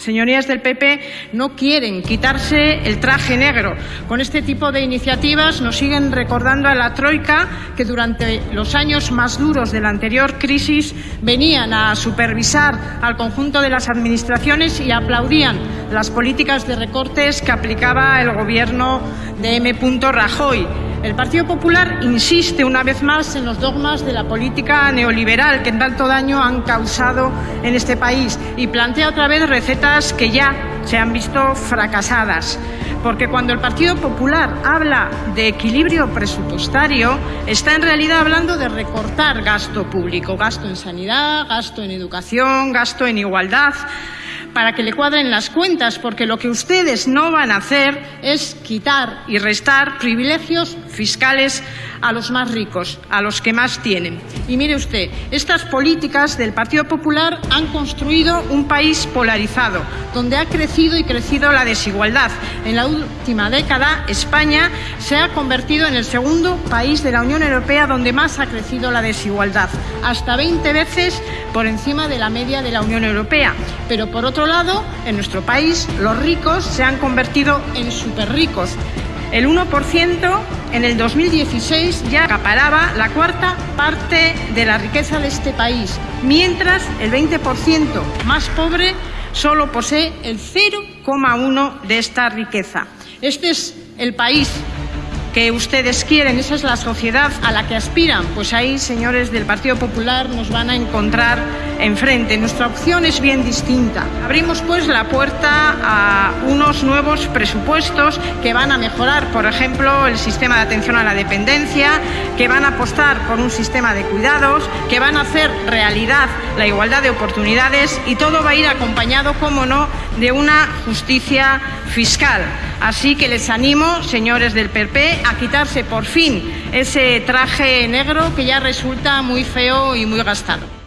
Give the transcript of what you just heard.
señorías del PP, no quieren quitarse el traje negro. Con este tipo de iniciativas nos siguen recordando a la Troika que durante los años más duros de la anterior crisis venían a supervisar al conjunto de las administraciones y aplaudían las políticas de recortes que aplicaba el Gobierno de M. Rajoy. El Partido Popular insiste una vez más en los dogmas de la política neoliberal que tanto daño han causado en este país y plantea otra vez recetas que ya se han visto fracasadas. Porque cuando el Partido Popular habla de equilibrio presupuestario, está en realidad hablando de recortar gasto público, gasto en sanidad, gasto en educación, gasto en igualdad para que le cuadren las cuentas, porque lo que ustedes no van a hacer es quitar y restar privilegios fiscales a los más ricos, a los que más tienen. Y mire usted, estas políticas del Partido Popular han construido un país polarizado, donde ha crecido y crecido la desigualdad. En la última década, España se ha convertido en el segundo país de la Unión Europea donde más ha crecido la desigualdad, hasta 20 veces por encima de la media de la Unión Europea. Pero por otro lado, en nuestro país, los ricos se han convertido en superricos. El 1% en el 2016 ya acaparaba la cuarta parte de la riqueza de este país, mientras el 20% más pobre solo posee el 0,1 de esta riqueza. Este es el país que ustedes quieren, esa es la sociedad a la que aspiran, pues ahí, señores del Partido Popular, nos van a encontrar enfrente. Nuestra opción es bien distinta. Abrimos pues la puerta a unos nuevos presupuestos que van a mejorar, por ejemplo, el sistema de atención a la dependencia, que van a apostar por un sistema de cuidados, que van a hacer realidad la igualdad de oportunidades y todo va a ir acompañado, como no, de una justicia fiscal. Así que les animo, señores del PP, a quitarse por fin ese traje negro que ya resulta muy feo y muy gastado.